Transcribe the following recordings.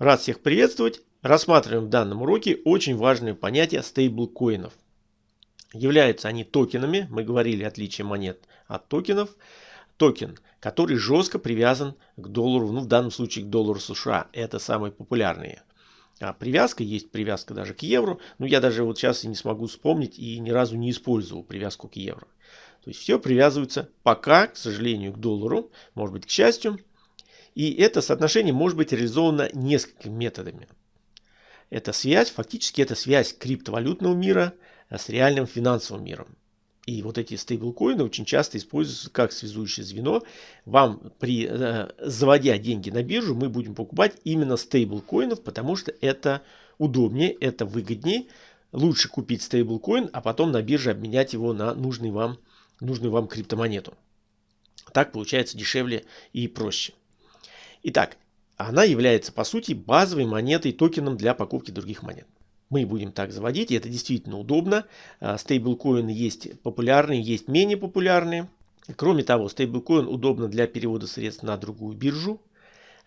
Рад всех приветствовать. Рассматриваем в данном уроке очень важное понятие стейблкоинов. Являются они токенами, мы говорили отличие монет от токенов. Токен, который жестко привязан к доллару, ну в данном случае к доллару США. Это самые популярные. А привязка, есть привязка даже к евро, но я даже вот сейчас и не смогу вспомнить и ни разу не использовал привязку к евро. То есть все привязывается пока, к сожалению, к доллару, может быть к счастью, и это соотношение может быть реализовано несколькими методами. Это связь, фактически это связь криптовалютного мира э, с реальным финансовым миром. И вот эти стейблкоины очень часто используются как связующее звено. Вам при э, заводя деньги на биржу мы будем покупать именно стейблкоинов, потому что это удобнее, это выгоднее. Лучше купить стейблкоин, а потом на бирже обменять его на нужный вам, нужную вам криптомонету. Так получается дешевле и проще. Итак, она является по сути базовой монетой, токеном для покупки других монет. Мы будем так заводить, и это действительно удобно. А, стейблкоины есть популярные, есть менее популярные. Кроме того, стейблкоин удобно для перевода средств на другую биржу.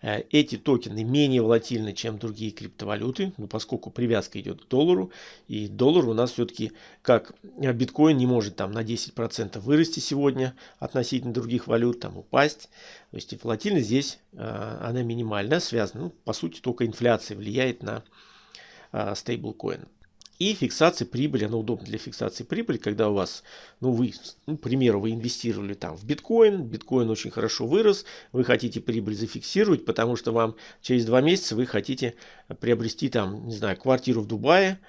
Э, эти токены менее волатильны, чем другие криптовалюты, ну, поскольку привязка идет к доллару. И доллар у нас все-таки, как биткоин, не может там на 10% вырасти сегодня относительно других валют, там упасть. То есть и волатильность здесь, э, она минимальная, связана, ну, по сути, только инфляция влияет на э, стейблкоин. И фиксация прибыли, она удобна для фиксации прибыли, когда у вас, ну вы, ну, к примеру, вы инвестировали там в биткоин, биткоин очень хорошо вырос, вы хотите прибыль зафиксировать, потому что вам через два месяца вы хотите приобрести там, не знаю, квартиру в Дубае,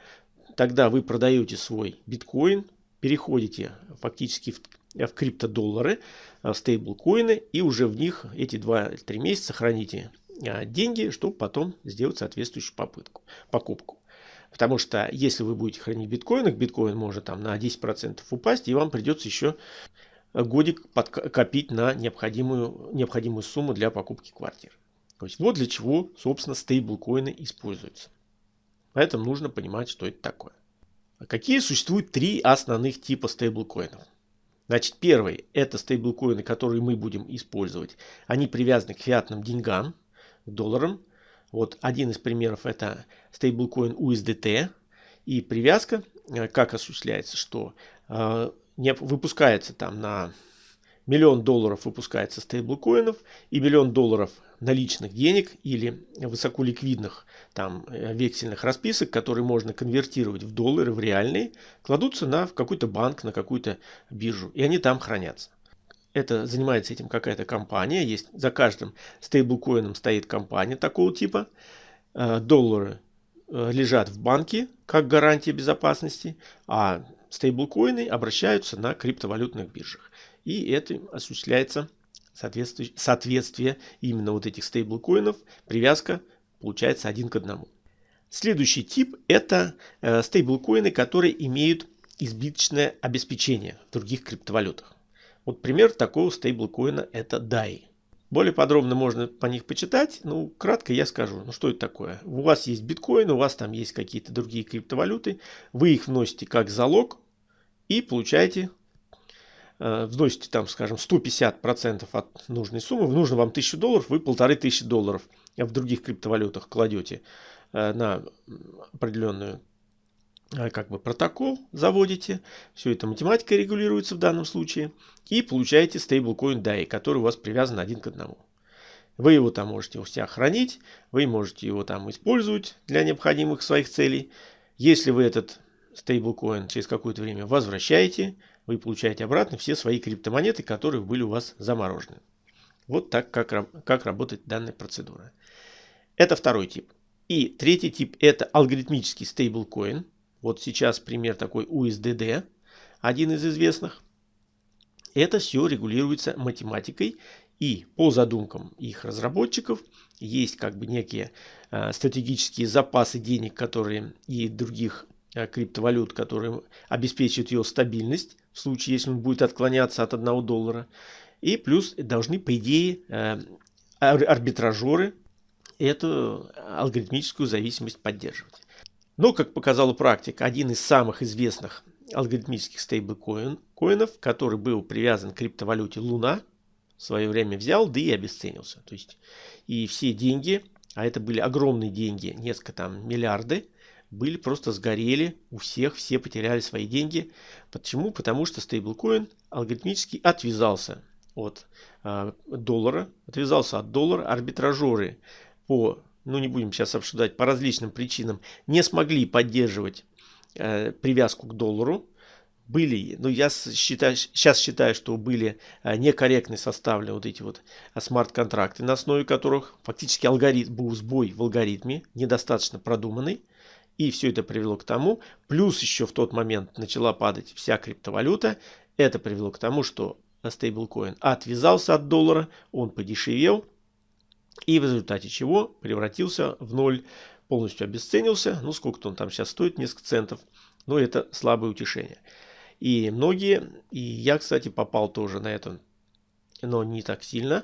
тогда вы продаете свой биткоин, переходите фактически в, в криптодоллары, в стейблкоины и уже в них эти 2-3 месяца храните а, деньги, чтобы потом сделать соответствующую попытку, покупку. Потому что если вы будете хранить биткоин, биткоин может там на 10% упасть, и вам придется еще годик копить на необходимую, необходимую сумму для покупки квартир. То есть вот для чего, собственно, стейблкоины используются. Поэтому нужно понимать, что это такое. А какие существуют три основных типа стейблкоинов? Значит, первый – это стейблкоины, которые мы будем использовать. Они привязаны к фиатным деньгам, к долларам. Вот один из примеров это стейблкоин USDT. И привязка э, как осуществляется, что э, не выпускается там на миллион долларов выпускается стейблкоинов и миллион долларов наличных денег или высоколиквидных там э, вексельных расписок, которые можно конвертировать в доллары, в реальные, кладутся на какой-то банк, на какую-то биржу, и они там хранятся это занимается этим какая-то компания, есть за каждым стейблкоином стоит компания такого типа, э, доллары э, лежат в банке как гарантия безопасности, а стейблкоины обращаются на криптовалютных биржах. И это осуществляется соответствие, соответствие именно вот этих стейблкоинов, привязка получается один к одному. Следующий тип это э, стейблкоины, которые имеют избыточное обеспечение в других криптовалютах. Вот пример такого стейблкоина это DAI. Более подробно можно по них почитать. Ну, кратко я скажу, ну что это такое. У вас есть биткоин, у вас там есть какие-то другие криптовалюты. Вы их вносите как залог и получаете, э, вносите там, скажем, 150% от нужной суммы. Нужно вам 1000 долларов, вы полторы тысячи долларов в других криптовалютах кладете э, на определенную как бы протокол заводите, все это математика регулируется в данном случае, и получаете стейблкоин DAI, который у вас привязан один к одному. Вы его там можете у себя хранить, вы можете его там использовать для необходимых своих целей. Если вы этот стейблкоин через какое-то время возвращаете, вы получаете обратно все свои криптомонеты, которые были у вас заморожены. Вот так, как, как работает данная процедура. Это второй тип. И третий тип это алгоритмический стейблкоин. Вот сейчас пример такой USDD, один из известных. Это все регулируется математикой и по задумкам их разработчиков есть как бы некие э, стратегические запасы денег, которые и других э, криптовалют, которые обеспечивают ее стабильность в случае, если он будет отклоняться от 1 доллара. И плюс должны, по идее, э, арбитражеры эту алгоритмическую зависимость поддерживать. Но, как показала практика, один из самых известных алгоритмических стейблкоинов, который был привязан к криптовалюте Луна, в свое время взял, да и обесценился. То есть и все деньги а это были огромные деньги, несколько там миллиарды, были просто сгорели у всех, все потеряли свои деньги. Почему? Потому что стейблкоин алгоритмически отвязался от э, доллара, отвязался от доллара, арбитражеры по, ну не будем сейчас обсуждать, по различным причинам не смогли поддерживать э, привязку к доллару, были, ну я считаю, сейчас считаю, что были а, некорректно составлены вот эти вот а, смарт-контракты, на основе которых фактически алгоритм, был сбой в алгоритме, недостаточно продуманный. И все это привело к тому, плюс еще в тот момент начала падать вся криптовалюта, это привело к тому, что стейблкоин отвязался от доллара, он подешевел, и в результате чего превратился в ноль, полностью обесценился, ну сколько он там сейчас стоит, несколько центов, но это слабое утешение. И многие, и я, кстати, попал тоже на это, но не так сильно,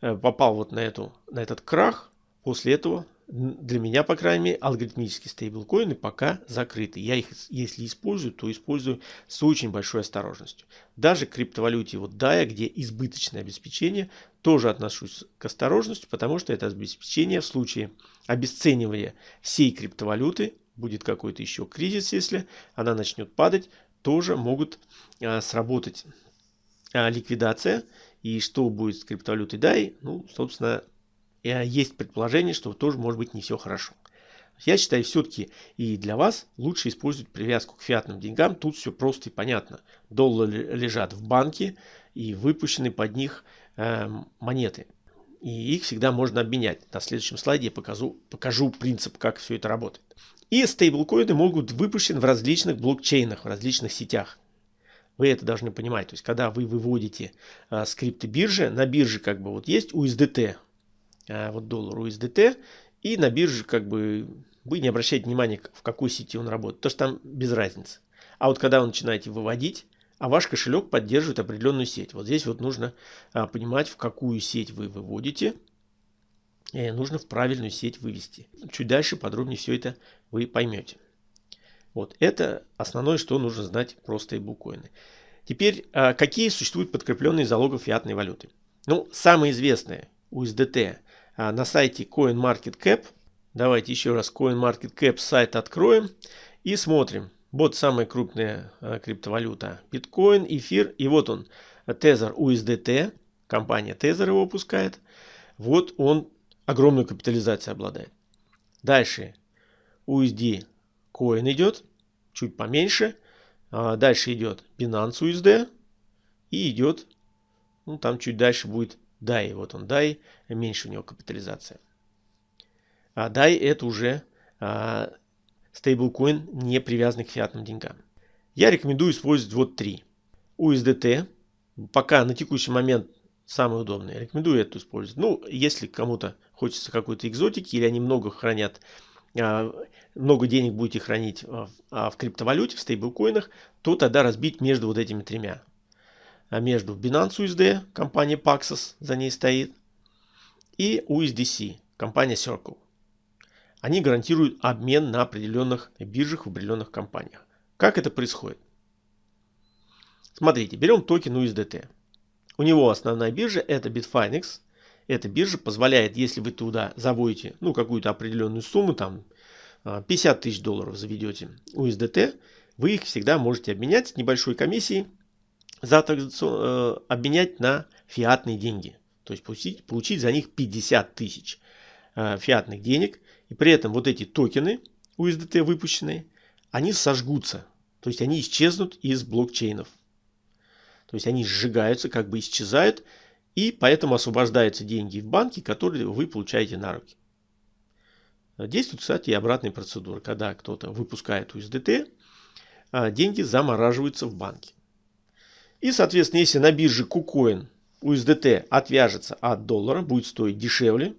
э, попал вот на, эту, на этот крах. После этого для меня, по крайней мере, алгоритмические стейблкоины пока закрыты. Я их, если использую, то использую с очень большой осторожностью. Даже к криптовалюте вот DAI, где избыточное обеспечение, тоже отношусь к осторожности, потому что это обеспечение в случае обесценивания всей криптовалюты, будет какой-то еще кризис, если она начнет падать, тоже могут а, сработать а, ликвидация. И что будет с криптовалютой DAI? Ну, собственно, э, есть предположение, что тоже может быть не все хорошо. Я считаю, все-таки и для вас лучше использовать привязку к фиатным деньгам. Тут все просто и понятно. Доллары лежат в банке и выпущены под них э, монеты. И их всегда можно обменять. На следующем слайде я покажу, покажу принцип, как все это работает. И стейблкоины могут выпущены в различных блокчейнах, в различных сетях. Вы это должны понимать. То есть, когда вы выводите а, скрипты биржи, на бирже как бы вот есть USDT, а, вот доллар USDT, и на бирже как бы вы не обращаете внимания, в какой сети он работает, потому что там без разницы. А вот когда вы начинаете выводить, а ваш кошелек поддерживает определенную сеть. Вот здесь вот нужно а, понимать, в какую сеть вы выводите, Э, нужно в правильную сеть вывести. Чуть дальше подробнее все это вы поймете. Вот это основное, что нужно знать про стейблкоины. Теперь, а, какие существуют подкрепленные залогов фиатной валюты? Ну, самые известные USDT а, на сайте CoinMarketCap. Давайте еще раз CoinMarketCap сайт откроем и смотрим. Вот самая крупная а, криптовалюта. Биткоин, эфир. И вот он, Tether USDT. Компания Tether его выпускает. Вот он огромную капитализацию обладает. Дальше USD Coin идет, чуть поменьше. А дальше идет Binance USD и идет, ну там чуть дальше будет DAI. Вот он DAI, меньше у него капитализация. А DAI это уже а, стейблкоин, не привязанный к фиатным деньгам. Я рекомендую использовать вот три. USDT. Пока на текущий момент самый удобный. Рекомендую это использовать. Ну, если кому-то хочется какой-то экзотики или они много хранят, а, много денег будете хранить а, в криптовалюте, в стейблкоинах, то тогда разбить между вот этими тремя. А между Binance USD, компания Paxos за ней стоит, и USDC, компания Circle. Они гарантируют обмен на определенных биржах в определенных компаниях. Как это происходит? Смотрите, берем токен USDT. У него основная биржа это Bitfinex. Эта биржа позволяет, если вы туда заводите ну, какую-то определенную сумму, там 50 а, тысяч долларов заведете USDT, вы их всегда можете обменять с небольшой комиссией, за, э, обменять на фиатные деньги. То есть получить, получить за них 50 тысяч э, фиатных денег. И при этом вот эти токены USDT выпущенные, они сожгутся. То есть они исчезнут из блокчейнов. То есть они сжигаются, как бы исчезают, и поэтому освобождаются деньги в банке, которые вы получаете на руки. Действует, кстати, и обратная процедура. Когда кто-то выпускает USDT, а, деньги замораживаются в банке. И, соответственно, если на бирже KuCoin USDT отвяжется от доллара, будет стоить дешевле,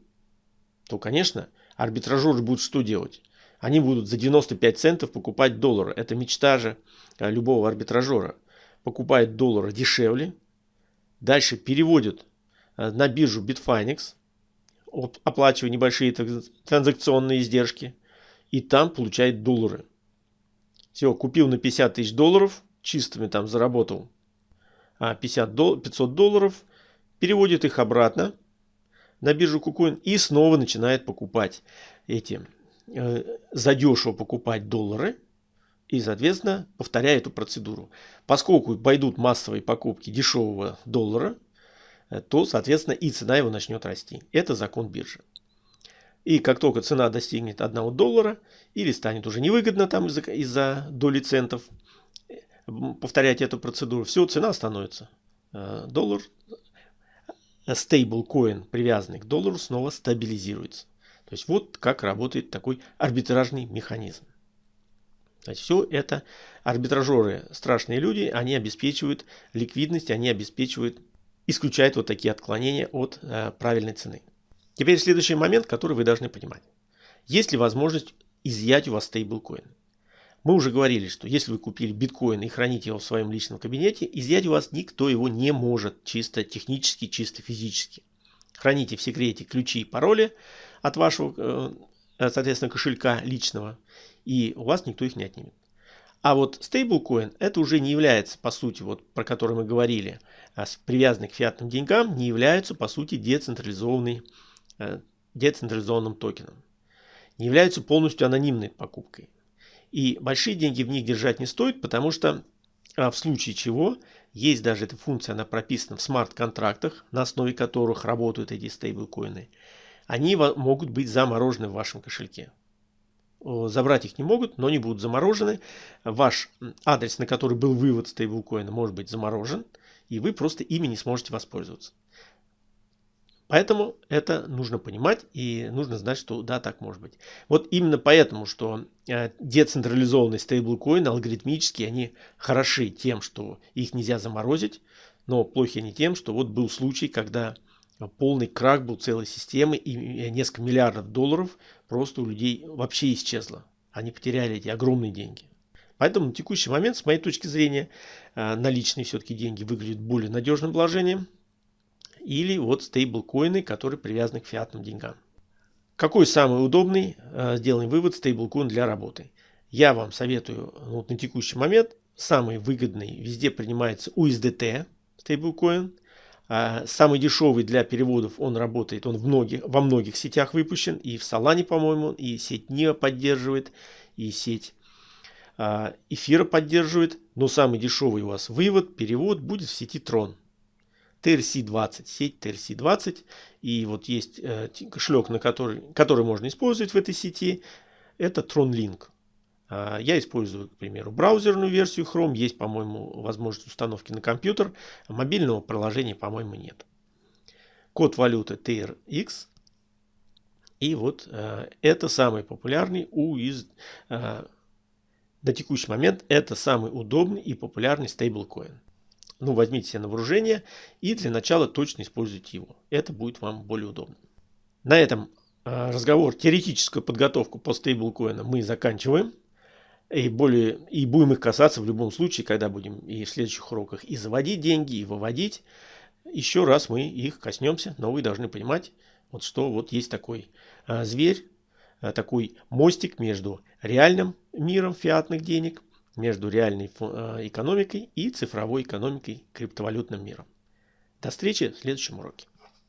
то, конечно, арбитражеры будут что делать? Они будут за 95 центов покупать доллары. Это мечта же а, любого арбитражера покупает доллары дешевле, дальше переводит э, на биржу Bitfinex, оплачивая небольшие транзакционные издержки, и там получает доллары. Все, купил на 50 тысяч долларов, чистыми там заработал 50 дол 500 долларов, переводит их обратно на биржу KuCoin и снова начинает покупать эти, э, задешево покупать доллары и, соответственно, повторяя эту процедуру. Поскольку пойдут массовые покупки дешевого доллара, э, то, соответственно, и цена его начнет расти. Это закон биржи. И как только цена достигнет 1 доллара или станет уже невыгодно там из-за из доли центов, повторять эту процедуру, все, цена становится. Э, доллар, стейблкоин, привязанный к доллару, снова стабилизируется. То есть вот как работает такой арбитражный механизм. То есть все это арбитражеры, страшные люди, они обеспечивают ликвидность, они обеспечивают, исключают вот такие отклонения от э, правильной цены. Теперь следующий момент, который вы должны понимать. Есть ли возможность изъять у вас стейблкоин? Мы уже говорили, что если вы купили биткоин и храните его в своем личном кабинете, изъять у вас никто его не может чисто технически, чисто физически. Храните в секрете ключи и пароли от вашего, э, соответственно, кошелька личного, и у вас никто их не отнимет. А вот стейблкоин это уже не является, по сути, вот про который мы говорили, а привязанный к фиатным деньгам, не является, по сути, децентрализованный, э, децентрализованным токеном. Не являются полностью анонимной покупкой. И большие деньги в них держать не стоит, потому что а, в случае чего есть даже эта функция, она прописана в смарт-контрактах, на основе которых работают эти стейблкоины. Они могут быть заморожены в вашем кошельке. Забрать их не могут, но они будут заморожены. Ваш адрес, на который был вывод стейблкоина, может быть заморожен, и вы просто ими не сможете воспользоваться. Поэтому это нужно понимать и нужно знать, что да, так может быть. Вот именно поэтому, что э, децентрализованные стейблкоины алгоритмически, они хороши тем, что их нельзя заморозить, но плохи они тем, что вот был случай, когда полный крак был целой системы и несколько миллиардов долларов просто у людей вообще исчезло. Они потеряли эти огромные деньги. Поэтому на текущий момент, с моей точки зрения, э, наличные все-таки деньги выглядят более надежным вложением, или вот стейблкоины, которые привязаны к фиатным деньгам. Какой самый удобный, э, сделаем вывод, стейблкоин для работы? Я вам советую ну, вот на текущий момент, самый выгодный, везде принимается USDT стейблкоин. А самый дешевый для переводов он работает, он в многих, во многих сетях выпущен, и в Solana, по-моему, и сеть NIO поддерживает, и сеть а, эфира поддерживает, но самый дешевый у вас вывод, перевод будет в сети Tron. TRC20, сеть TRC20. И вот есть э, кошелек, на который, который можно использовать в этой сети. Это TronLink. Э, я использую, к примеру, браузерную версию Chrome. Есть, по-моему, возможность установки на компьютер. Мобильного приложения, по-моему, нет. Код валюты TRX. И вот э, это самый популярный у из... Э, на текущий момент это самый удобный и популярный стейблкоин ну, возьмите себе на вооружение и для начала точно используйте его. Это будет вам более удобно. На этом а, разговор, теоретическую подготовку по стейблкоинам мы заканчиваем. И, более, и будем их касаться в любом случае, когда будем и в следующих уроках и заводить деньги, и выводить. Еще раз мы их коснемся, но вы должны понимать, вот что вот есть такой а, зверь, а, такой мостик между реальным миром фиатных денег между реальной э, экономикой и цифровой экономикой криптовалютным миром. До встречи в следующем уроке.